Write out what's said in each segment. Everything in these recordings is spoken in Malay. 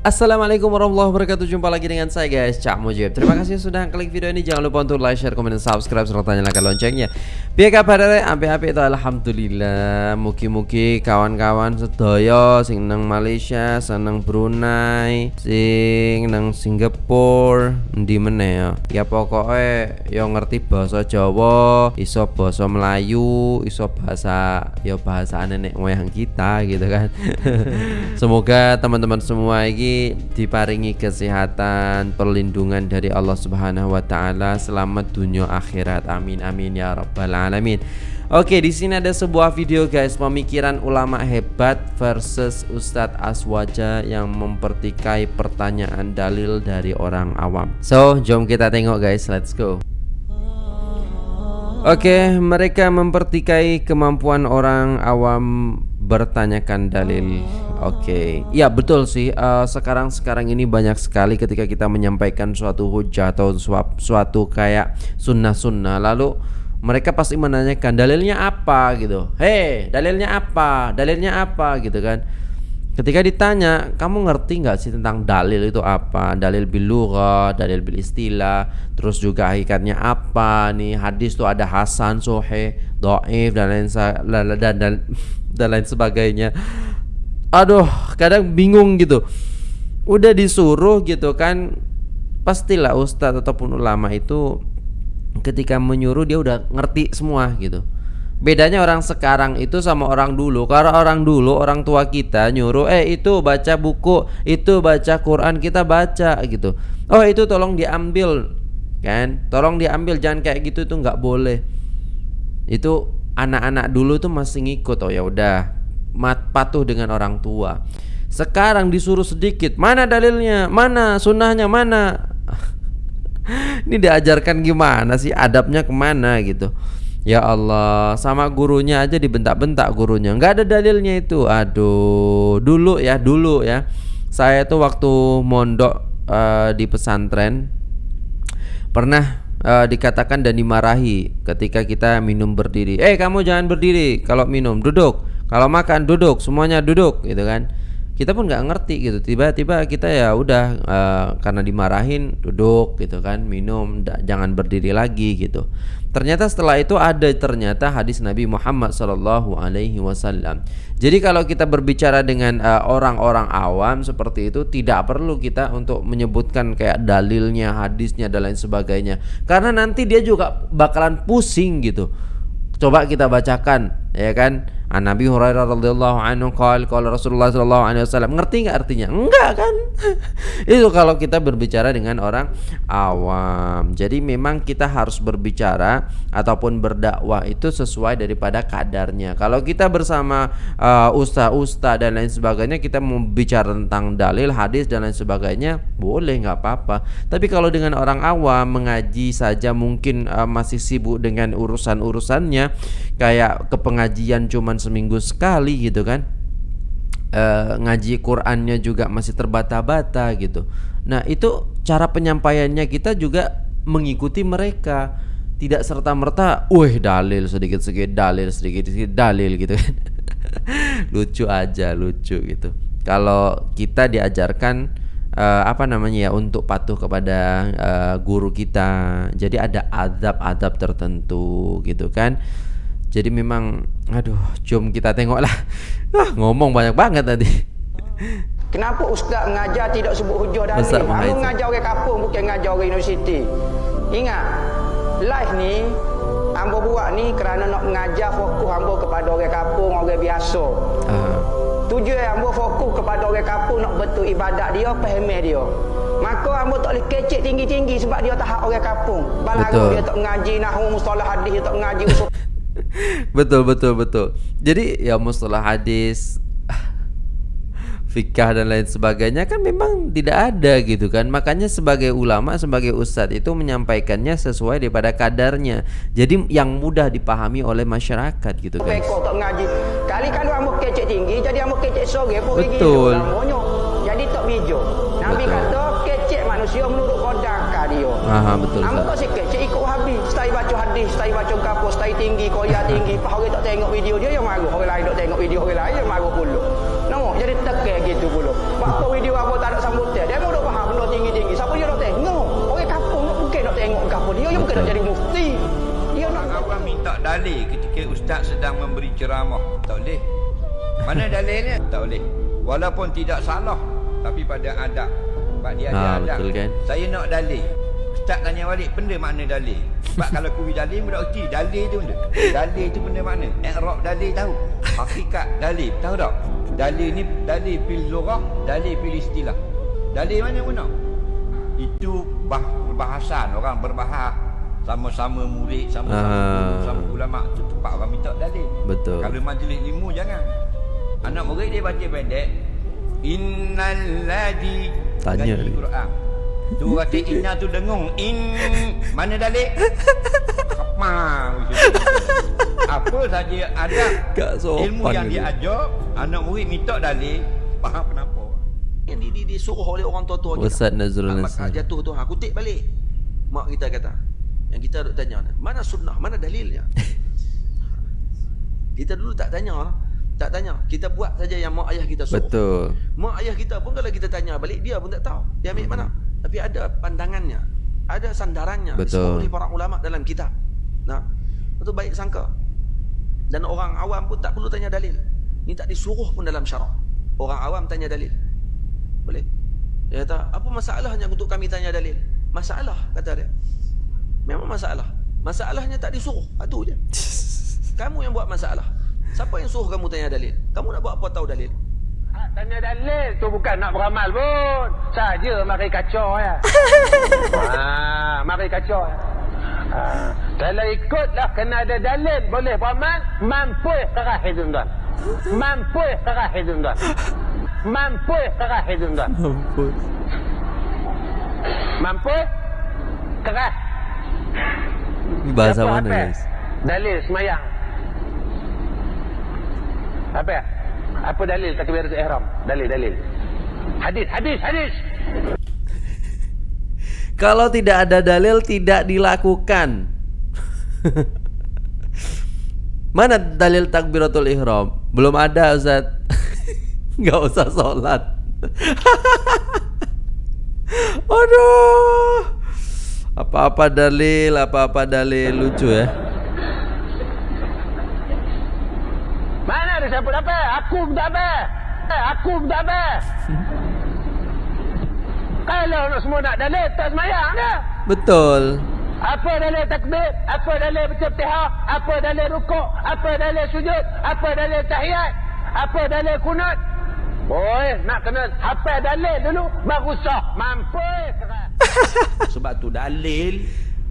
Assalamualaikum warahmatullahi wabarakatuh. Jumpa lagi dengan saya guys Cak Mujib. Terima kasih sudah klik video ini. Jangan lupa untuk like, share, komen, dan subscribe Serta nyalakan loncengnya. Biar kabar api-api itu Alhamdulillah. Muki-muki kawan-kawan sedaya Sing nang Malaysia Senang Brunei Sing nang Singapura. Di mana ya? Ya pokoknya Yang ngerti bahasa Jawa Iso bahasa Melayu Iso bahasa Ya bahasa nenek moyang kita gitu kan. Semoga teman-teman semua ini diparingi kesehatan, perlindungan dari Allah Subhanahu wa taala selamat dunia akhirat. Amin amin ya rabbal alamin. Oke, di sini ada sebuah video guys, pemikiran ulama hebat versus Ustadz Aswaja yang mempertikai pertanyaan dalil dari orang awam. So, jom kita tengok guys, let's go. Oke, mereka mempertikai kemampuan orang awam bertanyakan dalil. Oke, okay. ya betul sih. Uh, sekarang sekarang ini banyak sekali ketika kita menyampaikan suatu hujah atau suatu, suatu kayak sunnah-sunnah, lalu mereka pasti menanyakan dalilnya apa gitu. Hei, dalilnya apa? Dalilnya apa gitu kan? Ketika ditanya, kamu ngerti nggak sih tentang dalil itu apa? Dalil bilugha, dalil bil istilah, terus juga hakikatnya apa? Nih hadis tuh ada hasan, sohe, doif dan lain dan, dan, dan lain sebagainya aduh kadang bingung gitu. Udah disuruh gitu kan pastilah ustadz ataupun ulama itu ketika menyuruh dia udah ngerti semua gitu. Bedanya orang sekarang itu sama orang dulu. Karena orang dulu orang tua kita nyuruh eh itu baca buku itu baca Quran kita baca gitu. Oh itu tolong diambil kan? Tolong diambil jangan kayak gitu tuh nggak boleh. Itu anak-anak dulu tuh masih ngikut oh ya udah mat patuh dengan orang tua. Sekarang disuruh sedikit, mana dalilnya? Mana sunnahnya? Mana? Ini diajarkan gimana sih? Adabnya ke mana gitu? Ya Allah, sama gurunya aja dibentak-bentak gurunya. Nggak ada dalilnya itu. Aduh, dulu ya, dulu ya. Saya tuh waktu mondok uh, di pesantren pernah uh, dikatakan dan dimarahi ketika kita minum berdiri. Eh, kamu jangan berdiri kalau minum, duduk. Kalau makan duduk, semuanya duduk gitu kan. Kita pun nggak ngerti gitu. Tiba-tiba kita ya udah uh, karena dimarahin duduk gitu kan, minum, jangan berdiri lagi gitu. Ternyata setelah itu ada ternyata hadis Nabi Muhammad Shallallahu Alaihi Wasallam. Jadi kalau kita berbicara dengan eh, orang-orang uh, awam seperti itu tidak perlu kita untuk menyebutkan kayak dalilnya, hadisnya dan lain sebagainya. Karena nanti dia juga bakalan pusing gitu. Coba kita bacakan ya kan An Nabi Hurairah radhiyallahu anhu qala qala Rasulullah sallallahu alaihi wasallam. Ngerti enggak artinya? Enggak kan? Itu kalau kita berbicara dengan orang awam. Jadi memang kita harus berbicara ataupun berdakwah itu sesuai daripada kadarnya. Kalau kita bersama uh, ustaz-ustaz dan lain sebagainya kita mau bicara tentang dalil, hadis dan lain sebagainya, boleh nggak apa-apa. Tapi kalau dengan orang awam mengaji saja mungkin uh, masih sibuk dengan urusan-urusannya kayak kepengajian cuman seminggu sekali gitu kan. E, ngaji Qurannya juga masih terbata-bata gitu. Nah itu cara penyampaiannya kita juga mengikuti mereka. Tidak serta merta, wih dalil sedikit sedikit dalil sedikit sedikit dalil gitu kan. Lucu aja lucu gitu. Kalau kita diajarkan uh, apa namanya ya untuk patuh kepada uh, guru kita. Jadi ada adab-adab tertentu gitu kan jadi memang aduh jom kita tengoklah. Ah ngomong banyak banget tadi. Kenapa ustaz mengajar tidak sebut hujah dalil? Kamu mengajar orang kampung bukan mengajar orang universiti. Ingat, live ni ambo buat ni kerana nak mengajar fokus ambo kepada orang kampung, orang biasa. Uh. Tujuan ambo fokus kepada orang kampung nak betul ibadat dia, faham dia. Maka ambo tak boleh kecek tinggi-tinggi sebab dia tak hak orang kampung. Balang dia tak mengaji nahwu mustalah hadis, dia tak mengaji usul betul betul betul. Jadi ya mustalah hadis fikah dan lain sebagainya kan memang tidak ada gitu kan. Makanya sebagai ulama sebagai ustadz itu menyampaikannya sesuai daripada kadarnya. Jadi yang mudah dipahami oleh masyarakat gitu kan. Kali kalau amuk kecek tinggi jadi amuk kecek sore pun betul. Jadi tak bijo nabi kata kecek manusia menurut kodang dia. Aha, betul amuk saya macam kapur, saya tinggi, koyak tinggi. Pak orang tak tengok video dia yang marah. Orang lain tak tengok video orang lain yang marah pula. Nama, jadi tekek gitu pula. Waktu video apa tak ada sambutan. Dia mau faham benda tinggi-tinggi. Siapa dia nak tengok? Orang kapur mungkin nak tengok kapur dia. dia mungkin nak jadi mufti. Dia nak kawan minta dalil ketika ustaz sedang memberi ceramah. Tak boleh. Mana dalilnya? Tak boleh. Walaupun tidak salah, tapi pada adab. Sebab dia ada ha, adab. Betul, kan? Saya nak dalil. Ustaz tanya balik, benda makna dalil? Sebab kalau kuwi dalil mudah erti dalil tu benda. Dalil tu benda makna. I'rab dalil tahu. Hakikat dalil tahu tak? Dalil ni dalil fil lughah, dalil fil istilah. Dalil mana guna? Itu bah, bahasan orang berbahas sama-sama murid sama-sama guru sama ulama tu tempat orang minta dalil. Betul. Kalau majlis ilmu jangan. Anak murid dia baca pendek. Innal ladzi Tanya. Quran. Tu kata inna tu dengung. In mana dalil? Apa? Apa saja ada ilmu yang dia. ajar, anak murid minta dalil, faham kenapa? Yang di, di, disuruh oleh orang tua-tua kita. Ustaz Nazrul Nasir. jatuh tu, ha, kutip balik. Mak kita kata. Yang kita duk tanya, mana sunnah, mana dalilnya? kita dulu tak tanya lah. Tak tanya. Kita buat saja yang mak ayah kita suruh. Betul. Mak ayah kita pun kalau kita tanya balik, dia pun tak tahu. Dia ambil mana. Tapi ada pandangannya. Ada sandarannya. Betul. Disebut oleh para ulama dalam kitab. Nah, itu baik sangka. Dan orang awam pun tak perlu tanya dalil. Ini tak disuruh pun dalam syarak. Orang awam tanya dalil. Boleh. Dia kata, apa masalahnya untuk kami tanya dalil? Masalah, kata dia. Memang masalah. Masalahnya tak disuruh. Itu je. Kamu yang buat masalah. Siapa yang suruh kamu tanya dalil? Kamu nak buat apa tahu dalil? Tanya dalil tu bukan nak beramal pun. Saja mari kacau ya. ha, mari kacau ya. Ha, kalau ikutlah kena ada dalil boleh beramal, mampu kerah tuan-tuan. Mampu kerah tuan-tuan. Mampu kerah tuan-tuan. Mampus. Mampu kerah. Ini bahasa Siapa mana guys? Dalil semayang. Apa ya? Apa dalil takbiratul ihram? Dalil, dalil. Hadis, hadis, hadis. Kalau tidak ada dalil tidak dilakukan. Mana dalil takbiratul ihram? Belum ada Ustaz. Enggak usah sholat. Aduh. Apa-apa dalil, apa-apa dalil lucu ya. Mana ada siapa tak apa? Aku pun tak apa. Eh, Aku pun tak apa. Kalau nak semua nak dalil, tak semayang dah. Betul. Apa dalil takbir? Apa dalil bercetihah? Apa dalil rukuk? Apa dalil sujud? Apa dalil tahiyat? Apa dalil kunut? Oi, nak kena hafal dalil dulu baru sah. Mampu. Sebab tu dalil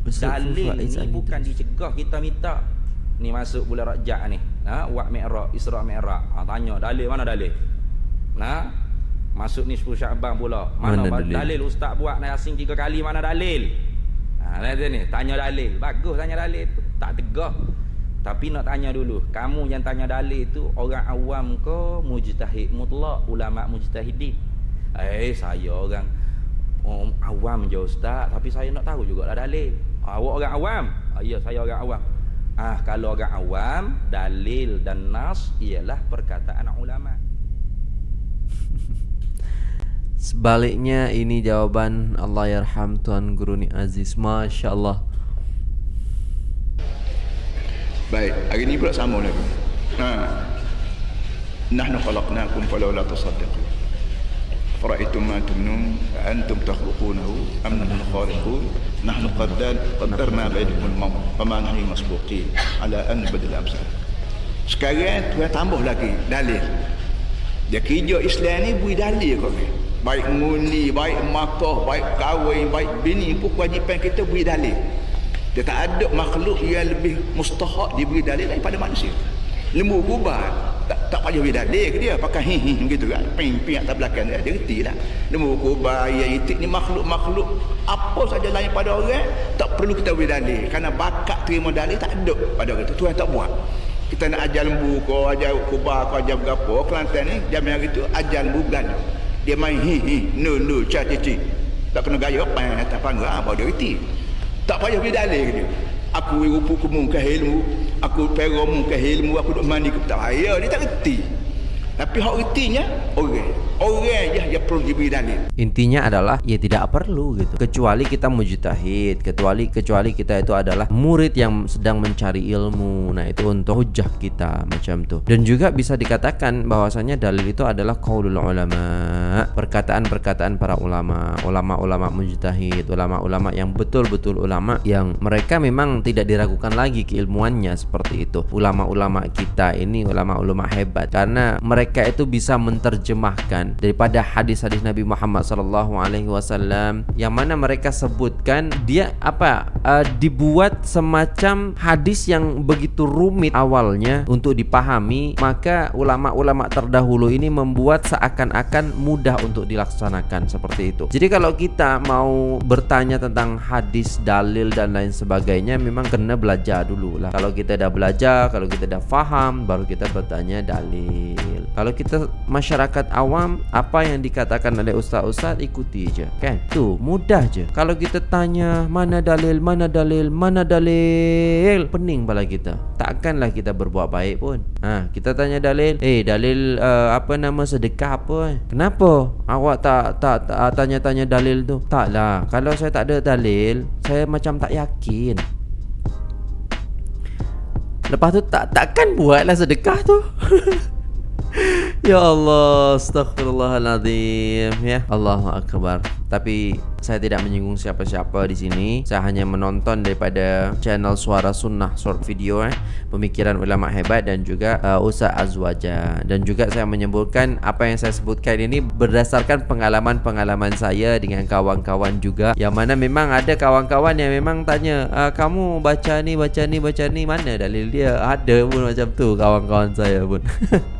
Dalil ni bukan dicegah kita minta Ni masuk bulan Rajab ni ha? Wak Mi'raj, Isra' Mi'raj ha, Tanya dalil, mana dalil? Nah, Masuk ni 10 Syaban pula Mana, Mana dalil? dalil? Ustaz buat naik asing tiga kali Mana dalil? Ha, ni, tanya dalil Bagus tanya dalil Tak tegah Tapi nak tanya dulu Kamu yang tanya dalil tu Orang awam ke Mujtahid mutlak Ulama mujtahidin Eh saya orang oh, awam je ustaz Tapi saya nak tahu juga lah dalil Awak orang awam ah, Ya saya orang awam Ah Kalau orang awam Dalil dan nas Ialah perkataan ulama Sebaliknya ini jawaban Allah yarham Tuan Guru ni Aziz Masya Allah Baik, hari ni pula sama lagi. Ha. Nahnu khalaqnakum falawla tasaddaqun. Fara'aytum ma tumnun antum takhluqunahu am nahnu khaliqun nahnu qaddar qaddarna bainakum al-maut fama nahnu masbuqin ala an badal amsal. Sekarang Tuhan tambah lagi dalil. Dia kerja Islam ni beri dalil kau. Baik muli, baik makah, baik kahwin, baik bini pun kewajipan kita beri dalil. Dia tak ada makhluk yang lebih mustahak diberi dalil daripada manusia. Lembu kubah tak tak payah beri dalil ke dia pakai hi hi gitu kan. Ping ping atas belakang dia dia reti lah. Lembu kubah ya itik ni makhluk-makhluk apa saja lain pada orang tak perlu kita beri dalil kerana bakat terima dalil tak ada pada orang tu. Tuhan tak buat. Kita nak ajar lembu ko ajar kubah ko ajar berapa Kelantan ni jam hari tu ajar lembu belanja. Dia main hi hi no no cha cha cha. Tak kena gaya apa tak panggil apa dia reti. Tak payah beri dalil ke dia. Aku rupu ke ilmu, aku peromu ke ilmu, aku duk mandi ke tak payah, dia tak reti. Tapi hak retinya orang. Orang je yang perlu diberi dalil. Intinya adalah ya tidak perlu gitu. Kecuali kita mujtahid, kecuali kecuali kita itu adalah murid yang sedang mencari ilmu. Nah, itu untuk hujah kita macam tuh. Dan juga bisa dikatakan bahwasanya dalil itu adalah qaulul ulama, perkataan-perkataan para ulama, ulama-ulama mujtahid, ulama-ulama yang betul-betul ulama yang mereka memang tidak diragukan lagi keilmuannya seperti itu. Ulama-ulama kita ini ulama-ulama hebat karena mereka itu bisa menerjemahkan daripada hadis-hadis Nabi Muhammad sallallahu alaihi wasallam yang mana mereka sebutkan dia apa uh, dibuat semacam hadis yang begitu rumit awalnya untuk dipahami maka ulama-ulama terdahulu ini membuat seakan-akan mudah untuk dilaksanakan seperti itu. Jadi kalau kita mau bertanya tentang hadis, dalil dan lain sebagainya memang kena belajar dulu lah. Kalau kita dah belajar, kalau kita dah faham baru kita bertanya dalil. Kalau kita masyarakat awam apa yang dikatakan oleh ustaz-ustaz ikuti je kan? Tu mudah je. Kalau kita tanya mana dalil mana dalil mana dalil? Pening pala kita. Takkanlah kita berbuat baik pun. Ha kita tanya dalil eh dalil uh, apa nama sedekah apa eh? Kenapa? Awak tak tak, tak tanya-tanya dalil tu. Taklah kalau saya tak ada dalil saya macam tak yakin. Lepas tu tak takkan buatlah sedekah tu Ya Allah, astagfirullahaladzim Ya. Allahu Akbar. Tapi saya tidak menyinggung siapa-siapa di sini. Saya hanya menonton daripada channel Suara Sunnah short video eh. Pemikiran ulama hebat dan juga uh, Ustaz Azwaja. Dan juga saya menyebutkan apa yang saya sebutkan ini Berdasarkan pengalaman-pengalaman saya dengan kawan-kawan juga. Yang mana memang ada kawan-kawan yang memang tanya uh, Kamu baca ni, baca ni, baca ni Mana dalil dia? Ada pun macam tu kawan-kawan saya pun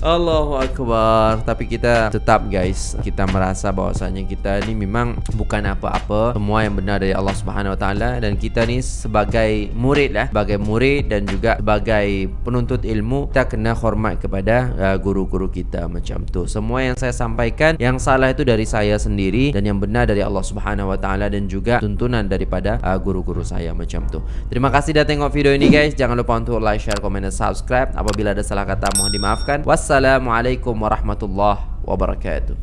Allahu Akbar. Tapi kita tetap guys Kita merasa bahwasanya kita ni memang Bukan apa-apa. Semua yang benar dari Allah Subhanahu Wa Taala. Dan kita ni sebagai murid lah. Sebagai murid dan juga sebagai penuntut ilmu Kita kena hormat kepada uh, guru-guru kita Macam tu. Semua yang saya sampaikan Yang salah itu dari saya sendiri Dan yang benar dari Allah Subhanahu Wa Taala Dan juga tuntunan daripada uh, guru-guru saya Macam tu. Terima kasih dah tengok video ini guys. Jangan lupa untuk like, share, komen dan subscribe. Apabila ada salah kata mohon dimaafkan والسلام عليكم ورحمة الله وبركاته.